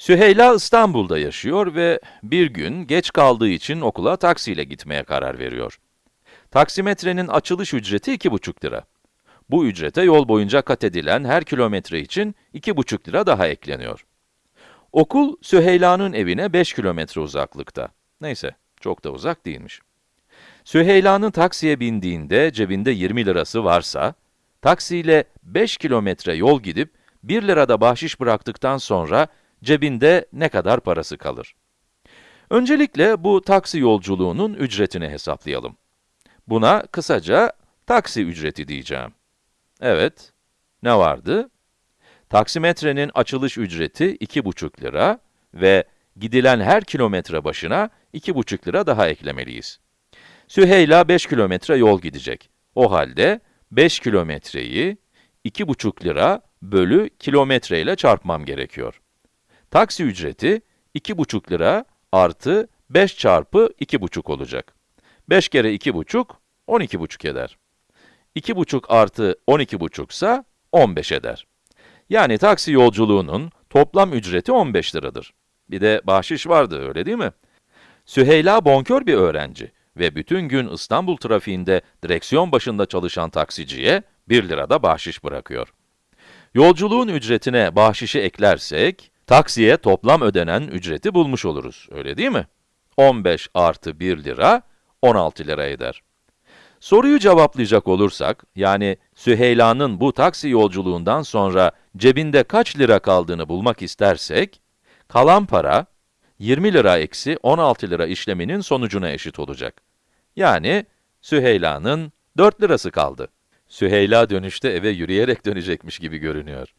Süheyla İstanbul'da yaşıyor ve bir gün geç kaldığı için okula taksiyle gitmeye karar veriyor. Taksimetrenin açılış ücreti 2,5 lira. Bu ücrete yol boyunca kat edilen her kilometre için 2,5 lira daha ekleniyor. Okul, Süheyla'nın evine 5 kilometre uzaklıkta. Neyse, çok da uzak değilmiş. Süheyla'nın taksiye bindiğinde cebinde 20 lirası varsa, taksiyle 5 kilometre yol gidip 1 lirada bahşiş bıraktıktan sonra cebinde ne kadar parası kalır? Öncelikle bu taksi yolculuğunun ücretini hesaplayalım. Buna kısaca taksi ücreti diyeceğim. Evet, ne vardı? Taksimetrenin açılış ücreti 2,5 lira ve gidilen her kilometre başına 2,5 lira daha eklemeliyiz. Süheyla 5 kilometre yol gidecek. O halde 5 kilometreyi 2,5 lira bölü kilometre ile çarpmam gerekiyor. Taksi ücreti 2,5 lira artı 5 çarpı 2,5 olacak. 5 kere 2,5, 12,5 eder. 2,5 artı 12,5 ise 15 eder. Yani taksi yolculuğunun toplam ücreti 15 liradır. Bir de bahşiş vardı, öyle değil mi? Süheyla bonkör bir öğrenci ve bütün gün İstanbul trafiğinde direksiyon başında çalışan taksiciye 1 lirada bahşiş bırakıyor. Yolculuğun ücretine bahşişi eklersek, taksiye toplam ödenen ücreti bulmuş oluruz, öyle değil mi? 15 artı 1 lira, 16 lira eder. Soruyu cevaplayacak olursak, yani Süheyla'nın bu taksi yolculuğundan sonra cebinde kaç lira kaldığını bulmak istersek, kalan para, 20 lira eksi 16 lira işleminin sonucuna eşit olacak. Yani Süheyla'nın 4 lirası kaldı. Süheyla dönüşte eve yürüyerek dönecekmiş gibi görünüyor.